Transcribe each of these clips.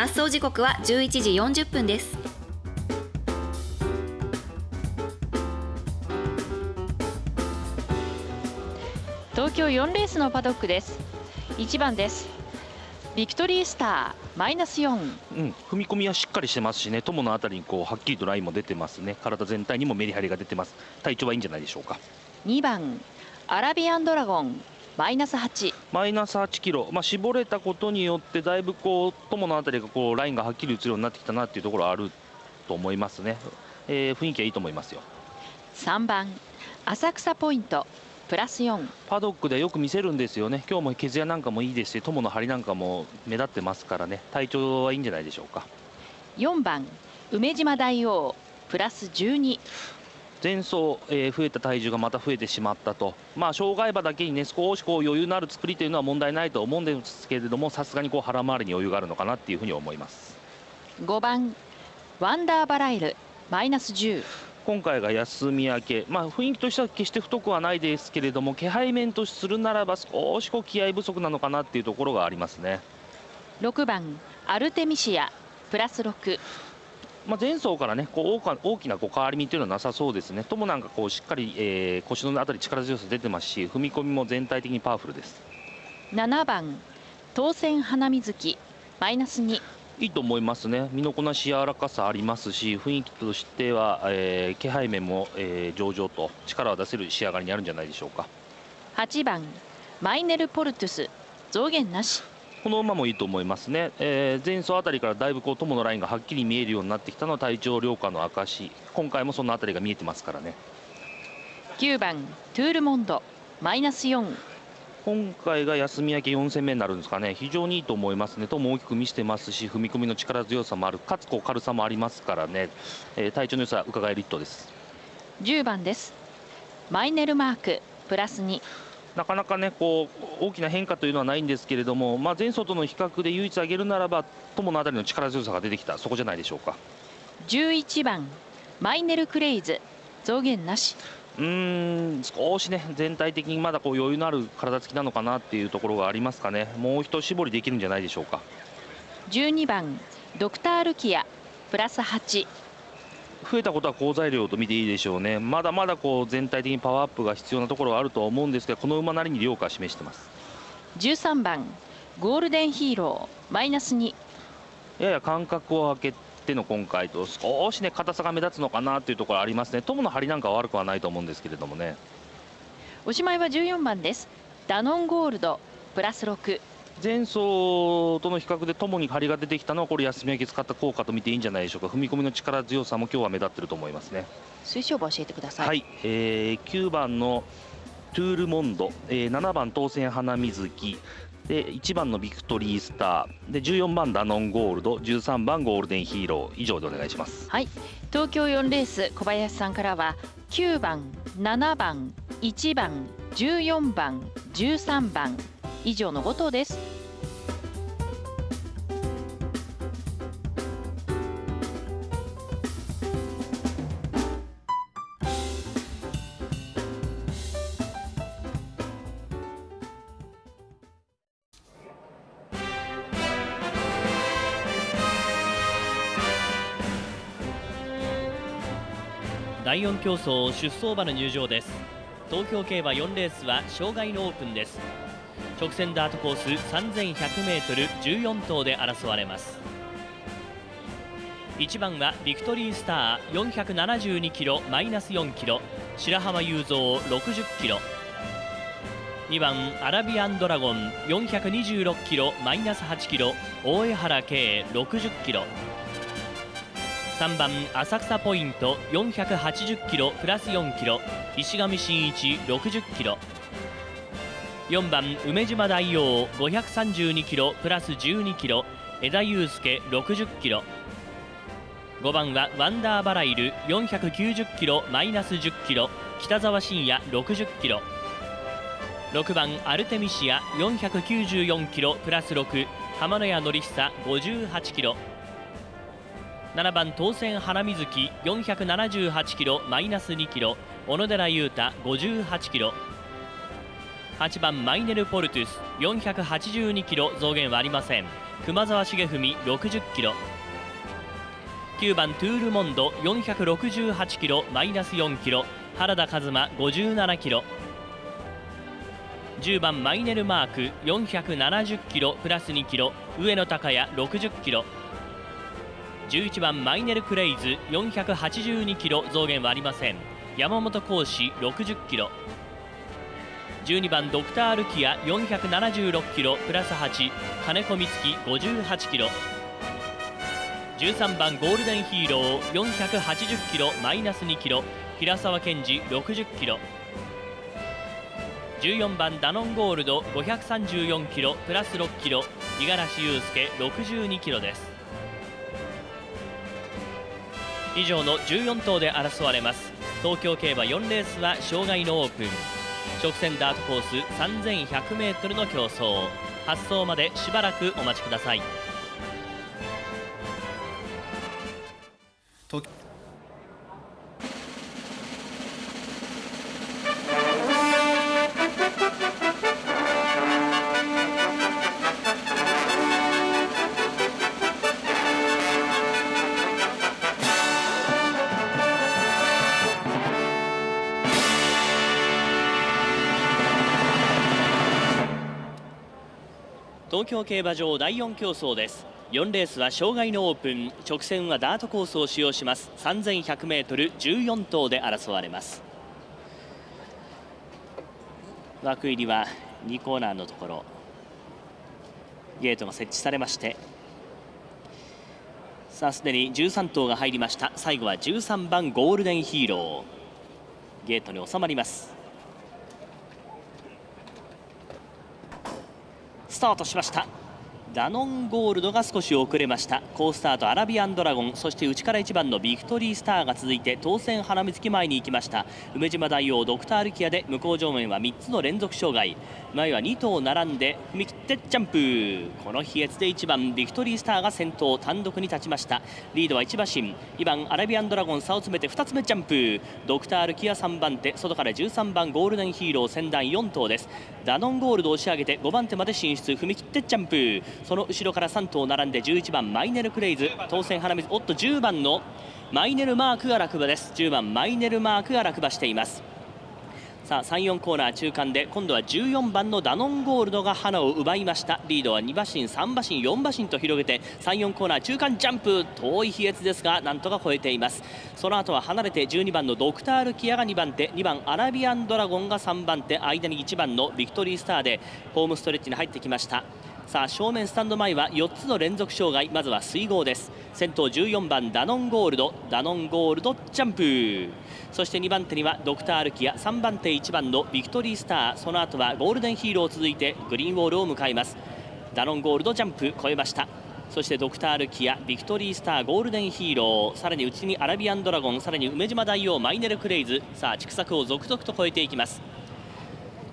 発送時刻は11時40分です。東京4レースのパドックです。1番です。ビクトリースターマイナス4、うん、踏み込みはしっかりしてますしね友のあたりにこうはっきりとラインも出てますね。体全体にもメリハリが出てます。体調はいいんじゃないでしょうか。2番アラビアンドラゴンマイナス8マイナス8キロ、まあ、絞れたことによってだいぶこう友のあたりがこうラインがはっきり映るようになってきたなっていうところはあると思いますね、えー、雰囲気はいいと思いますよ。3番。浅草ポイント。プラス4パドックでよく見せるんですよね。今日も毛艶なんかもいいですし友の張りなんかも目立ってますからね。体調はいいんじゃないでしょうか。4番。梅島大王。プラス12前走、えー、増えた体重がまた増えてしまったと、まあ、障害馬だけにね少しこう余裕のある作りというのは問題ないと思うんですけれどもさすがにこう腹回りに余裕があるのかなっていうふうに思います。5番ワンダーバライルマイナス10今回が休み明け、まあ、雰囲気としては決して太くはないですけれども気配面とするならば少しこう気合不足なのかなっていうところがありますね。6番アルテミシアプラス6まあ、前走からねこう大きなこう変わり身というのはなさそうですね。ともなんかこうしっかり、えー、腰のあたり力強さ出てますし踏み込みも全体的にパワフルです。7番当選花水木マイナス2いいと思いますね、身のこなし柔らかさありますし、雰囲気としては、えー、気配面も、えー、上々と力を出せる仕上がりにあるんじゃないでしょうか。8番マイネル・ポルトゥス増減なしこの馬もいいと思いますね、えー、前走あたりからだいぶこう友のラインがはっきり見えるようになってきたのは体調良化の証今回もそのあたりが見えてますからね。9番トゥールモンドマイナス4今回が休み明け4戦目になるんですかね、非常にいいと思いますね、とも大きく見せてますし、踏み込みの力強さもある、かつこう軽さもありますからね、えー、体調の良さ、伺える一頭です。10番です、マイネルマーク、プラス2。なかなかねこう大きな変化というのはないんですけれども、まあ、前走との比較で唯一挙げるならば友のあたりの力強さが出てきた。そこじゃないでしょうか。11番マイネルクレイズ。増減なし。うん少しね全体的にまだこう余裕のある体つきなのかなっていうところがありますかね。もう一絞りできるんじゃないでしょうか。12番ドクタールキア。プラス8増えたことは好材料と見ていいでしょうね。まだまだこう全体的にパワーアップが必要なところはあるとは思うんですがこの馬なりに量価示してます。13番ゴールデンヒーローマイナス2やや間隔を空けての今回と少しね硬さが目立つのかなというところありますね。友の張りなんかは悪くはないと思うんですけれどもね。おしまいは14番です。ダノンゴールドプラス6前走との比較でともに張りが出てきたのはこれ休み明け使った効果と見ていいんじゃないでしょうか。踏み込みの力強さも今日は目立ってると思いますね。推奨馬教えてください。はい、えー、9番のトゥールモンド、えー、7番当選花水木。で1番のビクトリースター。で14番ダノンゴールド。13番ゴールデンヒーロー。以上でお願いします。はい。東京4レース小林さんからは9番7番1番14番13番以上の5頭です。第4競争出走馬の入場です。東京競馬4レースは障害のオープンです。直線ダートコース 3100m14 頭で争われます。1番はビクトリースター472キロマイナス4キロ白浜雄三60キロ2番アラビアンドラゴン426キロマイナス8キロ大江原圭60キロ3番浅草ポイント480キロプラス4キロ石上真一60キロ4番梅島大王532キロプラス12キロ枝祐介60キロ。5番はワンダーバライル490キロマイナス10キロ北沢信也60キロ。6番アルテミシア494キロプラス6浜野屋典久58キロ。7番当選花水木478キロマイナス2キロ小野寺雄太58キロ。8番マイネルポルトゥス。482キロ増減はありません。熊沢重文60キロ。9番トゥールモンド。468キロマイナス4キロ。原田和馬57キロ。10番マイネルマーク。470キロプラス2キロ。上野隆也60キロ。11番マイネルクレイズ。482キロ増減はありません。山本浩志60キロ。12番ドクタールキア476キロプラス8金子光月58キロ。13番ゴールデンヒーロー480キロマイナス2キロ。平沢健二60キロ。14番ダノンゴールド534キロプラス6キロ。五十嵐裕介62キロです。以上の14頭で争われます。東京競馬4レースは障害のオープン。直線ダートコース 3100m の競争。発走までしばらくお待ちください。東京競馬場第4競争です。4レースは障害のオープン。直線はダートコースを使用します。3100m14 頭で争われます。枠入りは2コーナーのところ。ゲートが設置されまして。さあすでに13頭が入りました。最後は13番ゴールデンヒーロー。ゲートに収まります。スタートしました。ダノンゴールドが少し遅れました。好スタートアラビアンドラゴン。そして内から1番のビクトリースターが続いて当選花水木前に行きました。梅島大王ドクタールキアで向こう上面は3つの連続障害。前は2頭並んで踏み切ってジャンプこの飛越で1番ビクトリースターが先頭単独に立ちました。リードは1馬身。2番アラビアンドラゴン差を詰めて2つ目ジャンプドクタールキア3番手外から13番ゴールデンヒーロー先団4頭です。ダノンゴールド押し上げて5番手まで進出。踏み切ってジャンプその後ろから3頭並んで11番マイネルクレイズ。当選花水おっと10番のマイネルマークが落馬です。10番マイネルマークが落馬しています。さあ34コーナー中間で今度は14番のダノンゴールドが花を奪いました。リードは2馬身3馬身4馬身と広げて34コーナー中間ジャンプ遠い飛越ですがなんとか超えています。その後は離れて12番のドクタールキアが2番手2番アラビアンドラゴンが3番手間に1番のビクトリースターでホームストレッチに入ってきました。さあ正面スタンド前は4つの連続障害まずは水郷です。先頭14番ダノンゴールドダノンゴールドジャンプ。そして2番手にはドクタールキア3番手1番のビクトリースター。その後はゴールデンヒーロー続いてグリーンウォールを迎えます。ダノンゴールドジャンプ超えました。そしてドクタールキアビクトリースターゴールデンヒーロー。さらに内にアラビアンドラゴンさらに梅島大王マイネルクレイズ。さあ畜作を続々と超えていきます。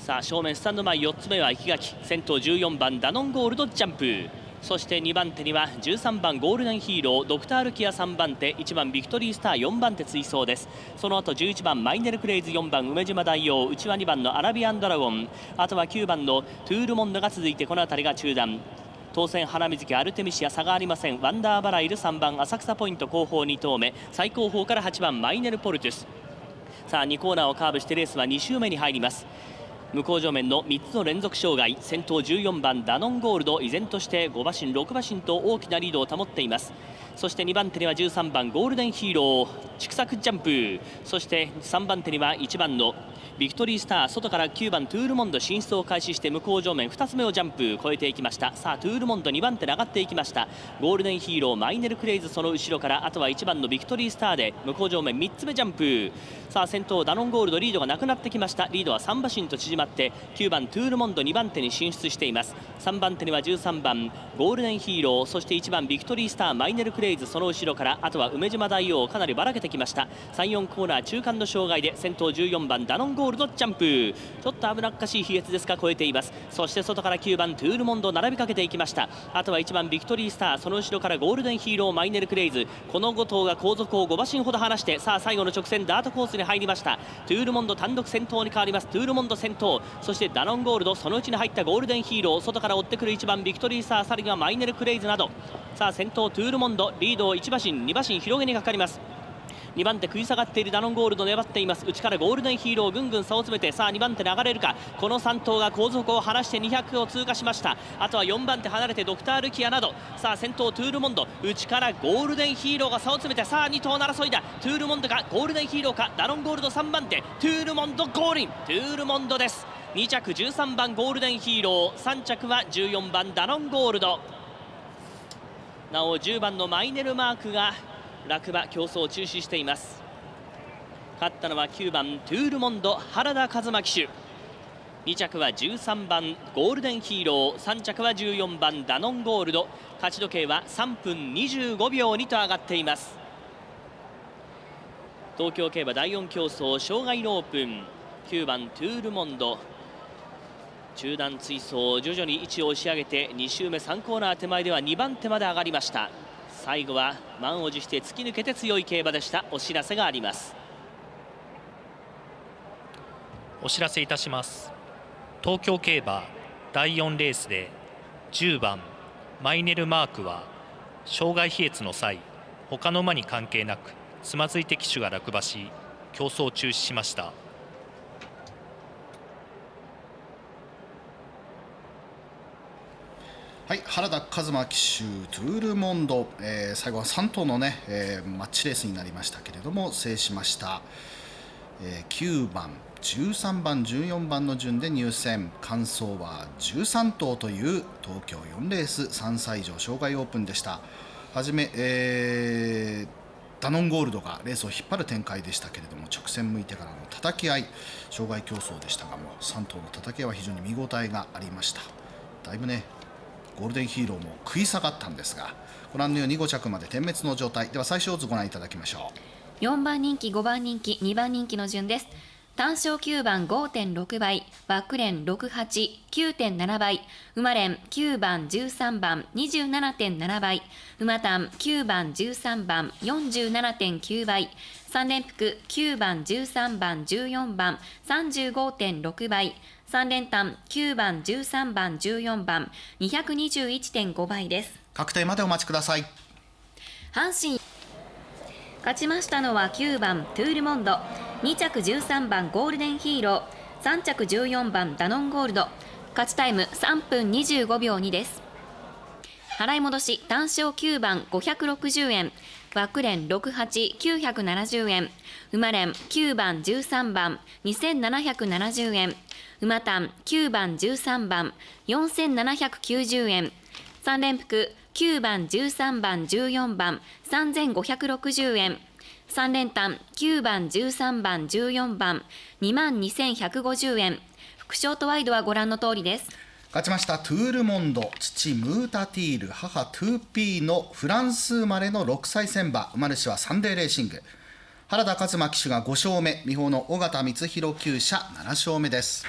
さあ正面スタンド前4つ目は生垣。先頭14番ダノンゴールドジャンプ。そして2番手には13番ゴールデンヒーロードクタールキア3番手。1番ビクトリースター4番手追走です。その後11番マイネルクレイズ4番梅島大王。内は2番のアラビアンドラゴン。あとは9番のトゥールモンドが続いてこの辺りが中段当選花水木アルテミシア差がありません。ワンダーバライル3番浅草ポイント後方2投目最後方から8番マイネルポルトゥス。さあ2コーナーをカーブしてレースは2周目に入ります。向正面の3つの連続障害先頭14番ダノンゴールド依然として5馬身6馬身と大きなリードを保っています。そして2番手には13番ゴールデンヒーロー竹柵ジャンプ。そして3番手には1番のビクトリースター外から9番トゥールモンド進出を開始して向こう正面2つ目をジャンプ。超えていきました。さあトゥールモンド2番手で上がっていきました。ゴールデンヒーローマイネルクレイズその後ろからあとは1番のビクトリースターで向こう正面3つ目ジャンプ。さあ先頭ダノンゴールドリードがなくなってきました。リードは3馬身と縮まって9番トゥールモンド2番手に進出しています。3番手には13番ゴールデンヒーローそして1番ビクトリースターマイネルクレイズその後ろからあとは梅島大王かなりばらけてきました。34コーナー中間の障害で先頭14番ダノンゴールドジャンプ。ちょっと危なっかしい飛越ですが超えています。そして外から9番トゥールモンド並びかけていきました。あとは1番ビクトリースターその後ろからゴールデンヒーローマイネルクレイズ。この5頭が後続を5馬身ほど離してさあ最後の直線ダートコースに入りました。トゥールモンド単独先頭に変わります。トゥールモンド先頭。そしてダノンゴールドそのうちに入ったゴールデンヒーロー外から追ってくる1番ビクトリースターさらにはマイネルクレイズなど。さあ先頭トゥールモンドリードを1馬身2馬身広げにかかります。2番手食い下がっているダノンゴールド粘っています。内からゴールデンヒーローぐんぐん差を詰めてさあ2番手流れるか。この3頭が後続を離して200を通過しました。あとは4番手離れてドクタールキアなど。さあ先頭トゥールモンド。内からゴールデンヒーローが差を詰めてさあ2頭の争いだ。トゥールモンドかゴールデンヒーローか。ダノンゴールド3番手。トゥールモンドゴールイン。トゥールモンドです。2着13番ゴールデンヒーロー。3着は14番ダノンゴールド。なお10番のマイネルマークが落馬競争を中止しています。勝ったのは9番トゥールモンド原田和馬騎手。2着は13番ゴールデンヒーロー。3着は14番ダノンゴールド。勝ち時計は3分25秒にと上がっています。東京競馬第4競争障害のオープン。9番トゥールモンド。中段追走徐々に位置を押し上げて2周目3コーナー手前では2番手まで上がりました。最後は満を持して突き抜けて強い競馬でした。お知らせがあります。お知らせいたします。東京競馬第4レースで10番マイネルマークは障害飛越の際他の馬に関係なくつまずいて騎手が落馬し競争を中止しました。はい、原田和馬騎手トゥールモンド、えー最後は3頭のね、えーマッチレースになりましたけれども制しました、えー9番13番14番の順で入選完走は13頭という東京4レース3歳以上障害オープンでした。はじめ、えーダノンゴールドがレースを引っ張る展開でしたけれども直線向いてからの叩き合い障害競争でしたがもう3頭の叩き合いは非常に見応えがありました。だいぶねゴールデンヒーローも食い下がったんですがご覧のように5着まで点滅の状態。では最小図ご覧いただきましょう。4番人気5番人気2番人気の順です。単勝9番5.6倍バックレン689.7倍馬連9番13番27.7倍馬単9番13番47.9倍3連複9番13番14番35.6倍3連単9番13番14番221.5倍です。う確定までお待ちください。阪神。勝ちましたのは9番トゥールモンド。2着13番ゴールデンヒーロー。3着14番ダノンゴールド。勝ちタイム3分25秒2です。払い戻し単勝9番560円バックレン68970円。馬連9番13番。2770円。馬単9番13番。4790円。3連複9番13番。14番。3560円。3連単9番13番。14番。2万2150円。複勝とワイドはご覧の通りです。勝ちましたトゥールモンド父ムータティール母トゥーピーのフランス生まれの6歳せん馬馬主はサンデーレーシング。原田和馬騎手が5勝目美浦の尾形充弘厩舎7勝目です。